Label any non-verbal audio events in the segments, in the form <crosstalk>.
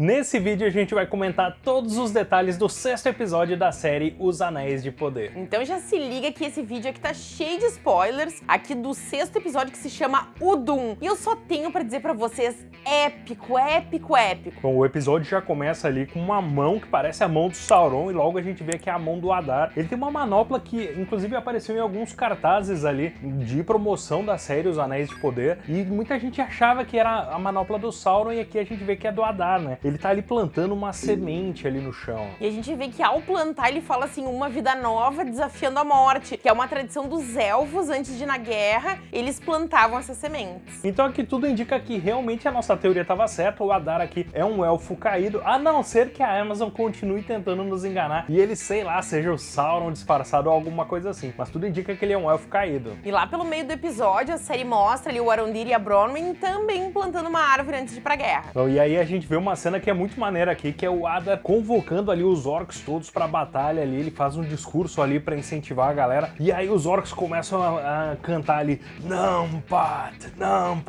Nesse vídeo a gente vai comentar todos os detalhes do sexto episódio da série Os Anéis de Poder. Então já se liga que esse vídeo aqui tá cheio de spoilers, aqui do sexto episódio que se chama O Doom. E eu só tenho pra dizer pra vocês, épico, épico, épico. Bom, o episódio já começa ali com uma mão que parece a mão do Sauron e logo a gente vê que é a mão do Adar. Ele tem uma manopla que inclusive apareceu em alguns cartazes ali de promoção da série Os Anéis de Poder e muita gente achava que era a manopla do Sauron e aqui a gente vê que é do Adar, né? Ele tá ali plantando uma semente ali no chão. E a gente vê que ao plantar ele fala assim, uma vida nova desafiando a morte, que é uma tradição dos elfos antes de ir na guerra, eles plantavam essas sementes. Então aqui tudo indica que realmente a nossa teoria estava certa, o Adar aqui é um elfo caído, a não ser que a Amazon continue tentando nos enganar e ele, sei lá, seja o Sauron disfarçado ou alguma coisa assim, mas tudo indica que ele é um elfo caído. E lá pelo meio do episódio a série mostra ali o Arondir e a Bronwyn também plantando uma árvore antes de ir pra guerra. E aí a gente vê uma cena que é muito maneira aqui, que é o Adar convocando ali os orcs todos pra batalha ali, ele faz um discurso ali pra incentivar a galera, e aí os orcs começam a, a cantar ali, não, Pat, não,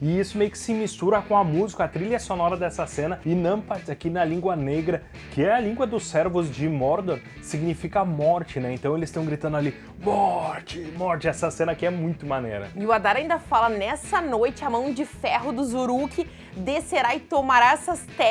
e isso meio que se mistura com a música, a trilha sonora dessa cena, e Nampat aqui na língua negra, que é a língua dos servos de Mordor, significa morte, né? Então eles estão gritando ali, morte, morte, essa cena aqui é muito maneira. E o Adar ainda fala, nessa noite a mão de ferro dos Uruk descerá e tomará essas terras.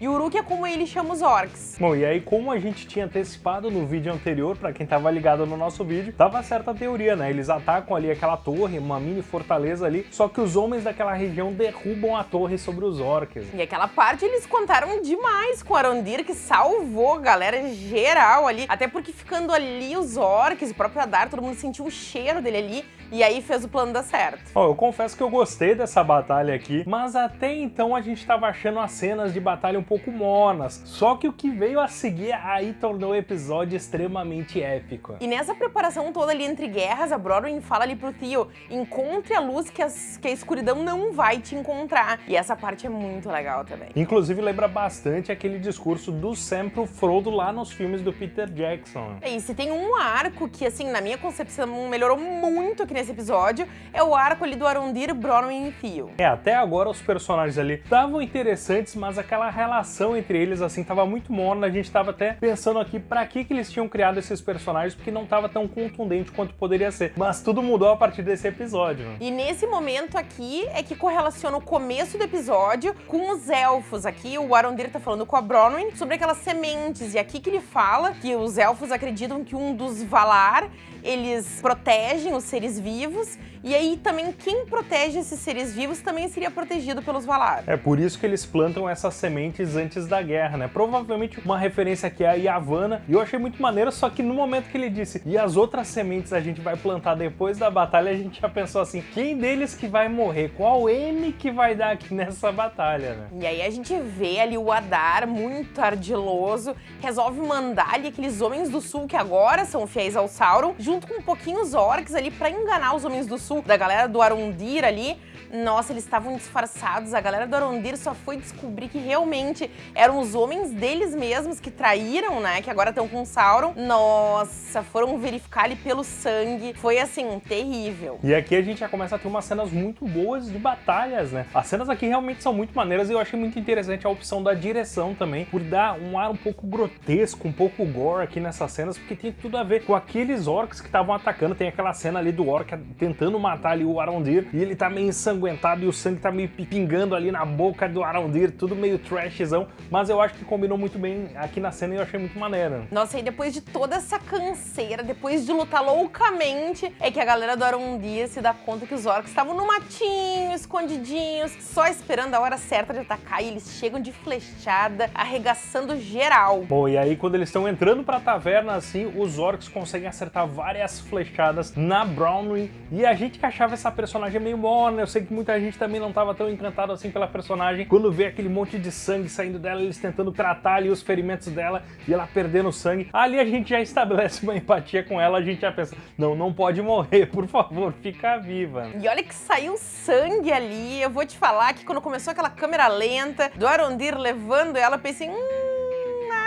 E Uruk é como ele chama os orcs. Bom, e aí como a gente tinha antecipado no vídeo anterior, pra quem tava ligado no nosso vídeo, tava certa a teoria, né? Eles atacam ali aquela torre, uma mini fortaleza ali, só que os homens daquela região derrubam a torre sobre os orcs. E aquela parte eles contaram demais com Arondir, que salvou a galera geral ali, até porque ficando ali os orcs, o próprio Adar, todo mundo sentiu o cheiro dele ali, e aí fez o plano dar certo. Ó, eu confesso que eu gostei dessa batalha aqui, mas até então a gente tava achando as cenas de batalha um pouco mornas, só que o que veio a seguir aí tornou o episódio extremamente épico. E nessa preparação toda ali entre guerras, a Brodwyn fala ali pro Theo, encontre a luz que, as, que a escuridão não vai te encontrar. E essa parte é muito legal também. Inclusive lembra bastante aquele discurso do Sam pro Frodo lá nos filmes do Peter Jackson. E se tem um arco que, assim, na minha concepção melhorou muito aqui nesse episódio, é o arco ali do Arondir, Bronwyn e Theo. É, até agora os personagens ali estavam interessantes, mas aquela relação entre eles, assim, tava muito morna. A gente tava até pensando aqui pra que, que eles tinham criado esses personagens, porque não tava tão contundente quanto poderia ser. Mas tudo mudou a partir desse episódio. E nesse momento aqui é que correlaciona o começo do episódio com os elfos. Aqui o Arondir tá falando com a Bronwyn sobre aquelas sementes. E aqui que ele fala que os elfos acreditam que um dos Valar eles protegem os seres vivos, e aí também quem protege esses seres vivos também seria protegido pelos Valar. É por isso que eles plantam essas sementes antes da guerra, né? Provavelmente uma referência aqui a Yavanna, e eu achei muito maneiro, só que no momento que ele disse, e as outras sementes a gente vai plantar depois da batalha, a gente já pensou assim, quem deles que vai morrer? Qual M que vai dar aqui nessa batalha, né? E aí a gente vê ali o Adar, muito ardiloso, resolve mandar ali aqueles homens do sul que agora são fiéis ao Sauron, junto com um pouquinho os orcs ali pra enganar os homens do sul, da galera do Arondir ali. Nossa, eles estavam disfarçados, a galera do Arondir só foi descobrir que realmente eram os homens deles mesmos que traíram, né, que agora estão com Sauron. Nossa, foram verificar ali pelo sangue, foi assim, terrível. E aqui a gente já começa a ter umas cenas muito boas de batalhas, né? As cenas aqui realmente são muito maneiras e eu achei muito interessante a opção da direção também, por dar um ar um pouco grotesco, um pouco gore aqui nessas cenas, porque tem tudo a ver com aqueles orcs que estavam atacando. Tem aquela cena ali do orc tentando matar ali o Arondir e ele tá meio ensanguentado e o sangue tá meio pingando ali na boca do Arondir, tudo meio trashzão, mas eu acho que combinou muito bem aqui na cena e eu achei muito maneiro. Nossa, e depois de toda essa canseira, depois de lutar loucamente, é que a galera do Arondir se dá conta que os orcs estavam no matinho, escondidinhos, só esperando a hora certa de atacar e eles chegam de flechada, arregaçando geral. Bom, e aí quando eles estão entrando pra taverna assim, os orcs conseguem acertar várias flechadas na Brownwing e a gente que achava essa personagem meio morna, eu sei que muita gente também não tava tão encantado assim pela personagem, quando vê aquele monte de sangue saindo dela, eles tentando tratar ali os ferimentos dela e ela perdendo sangue, ali a gente já estabelece uma empatia com ela, a gente já pensa, não, não pode morrer, por favor, fica viva. E olha que saiu sangue ali, eu vou te falar que quando começou aquela câmera lenta do Arondir levando ela, pensei, hum,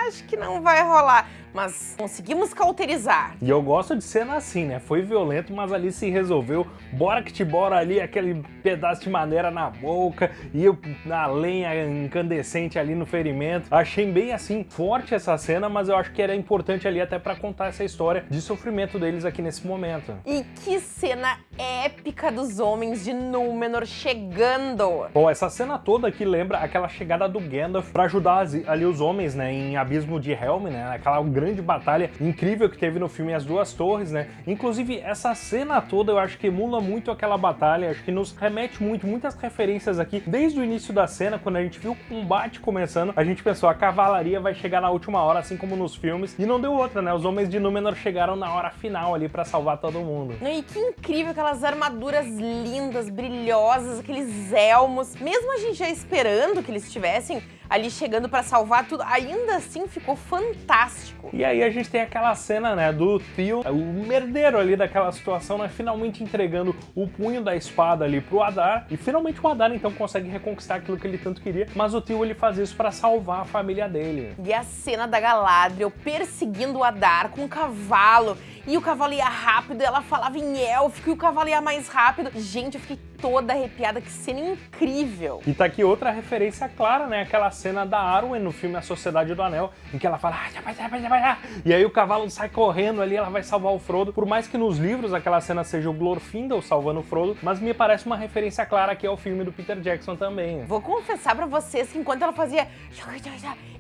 acho que não vai rolar. Mas conseguimos cauterizar. E eu gosto de cena assim, né? Foi violento, mas ali se resolveu. Bora que te bora ali, aquele pedaço de madeira na boca e eu, na lenha incandescente ali no ferimento. Achei bem assim, forte essa cena, mas eu acho que era importante ali até para contar essa história de sofrimento deles aqui nesse momento. E que cena épica dos homens de Númenor chegando! Bom, essa cena toda aqui lembra aquela chegada do Gandalf para ajudar ali os homens, né, em Abismo de Helm, né, aquela grande batalha incrível que teve no filme As Duas Torres, né. Inclusive, essa cena toda eu acho que emula muito aquela batalha, acho que nos remete muito, muitas referências aqui. Desde o início da cena, quando a gente viu o combate começando, a gente pensou, a cavalaria vai chegar na última hora, assim como nos filmes, e não deu outra, né, os homens de Númenor chegaram na hora final ali para salvar todo mundo. E que incrível aquelas armaduras lindas, brilhosas, aqueles elmos. Mesmo a gente já esperando que eles estivessem ali chegando para salvar tudo, ainda assim ficou fantástico. E aí a gente tem aquela cena, né, do tio, o merdeiro ali daquela situação, né, finalmente entregando o punho da espada ali pro Adar, e finalmente o Adar então consegue reconquistar aquilo que ele tanto queria, mas o tio ele faz isso para salvar a família dele. E a cena da Galadriel perseguindo o Adar com um cavalo, e o cavalo ia rápido, ela falava em élfico e o cavalo ia mais rápido. Gente, eu fiquei toda arrepiada, que cena incrível. E tá aqui outra referência clara, né? Aquela cena da Arwen no filme A Sociedade do Anel, em que ela fala ah, e aí o cavalo sai correndo ali, ela vai salvar o Frodo. Por mais que nos livros aquela cena seja o Glorfindel salvando o Frodo, mas me parece uma referência clara aqui ao filme do Peter Jackson também. Vou confessar pra vocês que enquanto ela fazia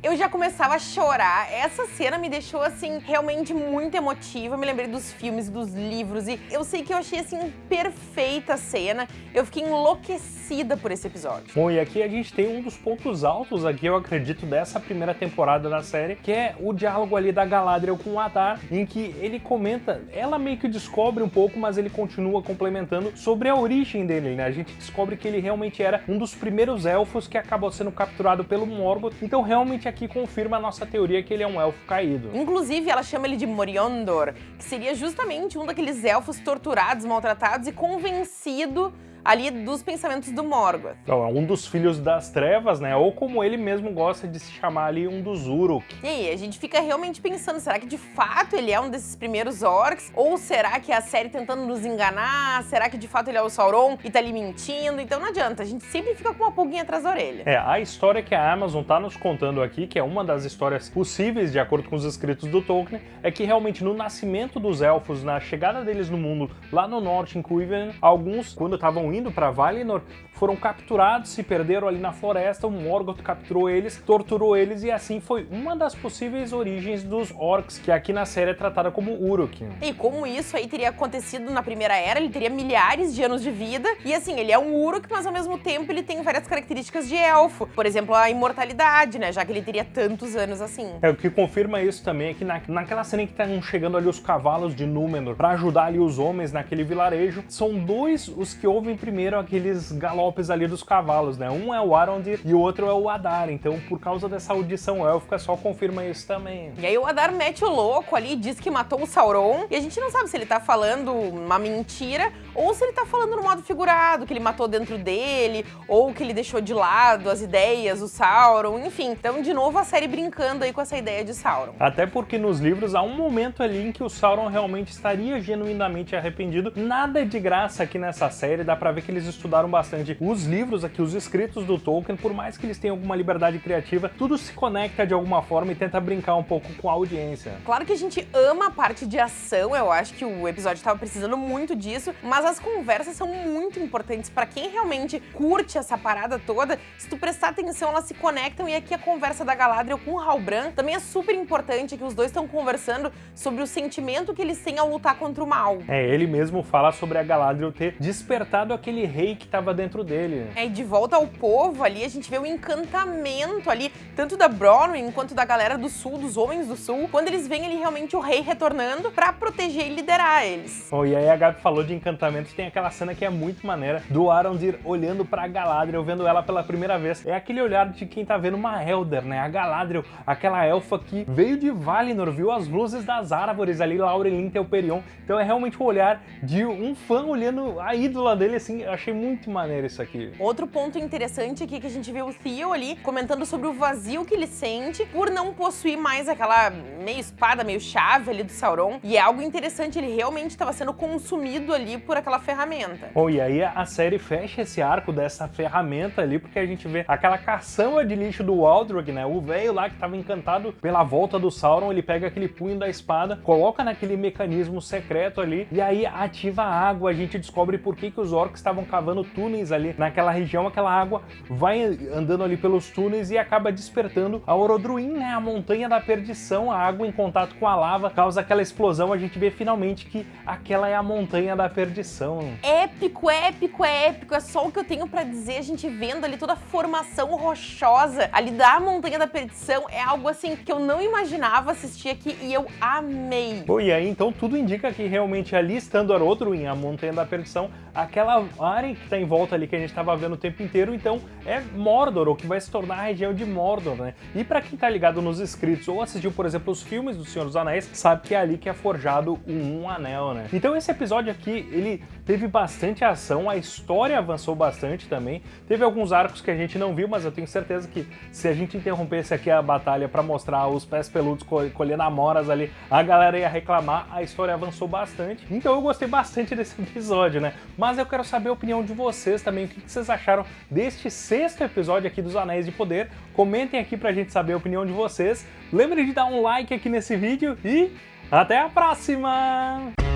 eu já começava a chorar. Essa cena me deixou, assim, realmente muito emotiva. Me lembrei dos filmes, dos livros e eu sei que eu achei, assim, perfeita a cena. Eu fiquei enlouquecida por esse episódio. Bom, e aqui a gente tem um dos pontos altos aqui, eu acredito, dessa primeira temporada da série, que é o diálogo ali da Galadriel com o Adar, em que ele comenta, ela meio que descobre um pouco, mas ele continua complementando sobre a origem dele, né? A gente descobre que ele realmente era um dos primeiros elfos que acabou sendo capturado pelo Morgoth, então realmente aqui confirma a nossa teoria que ele é um elfo caído. Inclusive, ela chama ele de Moriondor, que seria justamente um daqueles elfos torturados, maltratados e convencido ali dos pensamentos do Morgoth. Então, é um dos filhos das trevas, né? Ou como ele mesmo gosta de se chamar ali, um dos Uruk. E aí, a gente fica realmente pensando, será que de fato ele é um desses primeiros orcs? Ou será que é a série tentando nos enganar? Será que de fato ele é o Sauron e tá ali mentindo? Então não adianta, a gente sempre fica com uma pulguinha atrás da orelha. É, a história que a Amazon tá nos contando aqui, que é uma das histórias possíveis de acordo com os escritos do Tolkien, é que realmente no nascimento dos elfos, na chegada deles no mundo, lá no norte, em Quiven, alguns, quando estavam indo para Valinor, foram capturados, se perderam ali na floresta, o Morgoth capturou eles, torturou eles e assim foi uma das possíveis origens dos orcs, que aqui na série é tratada como Uruk. E como isso aí teria acontecido na Primeira Era, ele teria milhares de anos de vida, e assim, ele é um Uruk, mas ao mesmo tempo ele tem várias características de elfo. Por exemplo, a imortalidade, né, já que ele teria tantos anos assim. É, o que confirma isso também é que na, naquela cena em que estão chegando ali os cavalos de Númenor para ajudar ali os homens naquele vilarejo, são dois os que ouvem primeiro aqueles galopes ali dos cavalos, né? Um é o Arondir e o outro é o Adar, então por causa dessa audição élfica só confirma isso também. E aí o Adar mete o louco ali, diz que matou o Sauron, e a gente não sabe se ele tá falando uma mentira ou se ele tá falando no modo figurado, que ele matou dentro dele, ou que ele deixou de lado as ideias, o Sauron, enfim. Então, de novo, a série brincando aí com essa ideia de Sauron. Até porque nos livros há um momento ali em que o Sauron realmente estaria genuinamente arrependido. Nada é de graça aqui nessa série, dá pra ver que eles estudaram bastante os livros aqui, os escritos do Tolkien, por mais que eles tenham alguma liberdade criativa, tudo se conecta de alguma forma e tenta brincar um pouco com a audiência. Claro que a gente ama a parte de ação, eu acho que o episódio estava precisando muito disso, mas as conversas são muito importantes para quem realmente curte essa parada toda. Se tu prestar atenção, elas se conectam e aqui a conversa da Galadriel com o Halbrand também é super importante que os dois estão conversando sobre o sentimento que eles têm ao lutar contra o mal. É, ele mesmo fala sobre a Galadriel ter despertado aquele rei que estava dentro dele. É, e de volta ao povo ali, a gente vê o encantamento ali, tanto da Bronwyn quanto da galera do sul, dos homens do sul, quando eles veem ali realmente o rei retornando para proteger e liderar eles. Oh, e aí a Gabi falou de encantamento, tem aquela cena que é muito maneira, do Arondir olhando pra Galadriel, vendo ela pela primeira vez. É aquele olhar de quem tá vendo uma Elder, né? A Galadriel, aquela elfa que veio de Valinor, viu as luzes das árvores ali, Laurelin Telperion. Então é realmente o olhar de um fã olhando a ídola dele assim, eu achei muito maneiro isso aqui. Outro ponto interessante aqui que a gente vê o Theo ali comentando sobre o vazio que ele sente por não possuir mais aquela meio espada, meio chave ali do Sauron. E é algo interessante, ele realmente estava sendo consumido ali por aquela ferramenta. Bom, e aí a série fecha esse arco dessa ferramenta ali, porque a gente vê aquela caçamba de lixo do Waldrog, né? O velho lá que estava encantado pela volta do Sauron, ele pega aquele punho da espada, coloca naquele mecanismo secreto ali, e aí ativa a água. A gente descobre por que, que os orcs estavam cavando túneis ali naquela região, aquela água vai andando ali pelos túneis e acaba despertando a Orodruin, né? A montanha da perdição, a água em contato com a lava causa aquela explosão, a gente vê finalmente que aquela é a montanha da perdição. Épico, épico, épico, é só o que eu tenho pra dizer, a gente vendo ali toda a formação rochosa ali da montanha da perdição, é algo assim que eu não imaginava assistir aqui e eu amei. Bom, e aí então tudo indica que realmente ali estando Orodruin, a montanha da perdição, aquela área que tá em volta ali que a gente tava vendo o tempo inteiro, então é Mordor, ou que vai se tornar a região de Mordor, né? E pra quem tá ligado nos inscritos ou assistiu, por exemplo, os filmes do Senhor dos Anéis, sabe que é ali que é forjado o Um Anel, né? Então esse episódio aqui, ele teve bastante ação, a história avançou bastante também, teve alguns arcos que a gente não viu, mas eu tenho certeza que se a gente interrompesse aqui a batalha pra mostrar os pés peludos colhendo amoras ali, a galera ia reclamar, a história avançou bastante. Então eu gostei bastante desse <laughs> episódio, né? Mas eu quero saber a opinião de vocês também, o que vocês acharam deste sexto episódio aqui dos Anéis de Poder. Comentem aqui pra gente saber a opinião de vocês. Lembre de dar um like aqui nesse vídeo e até a próxima!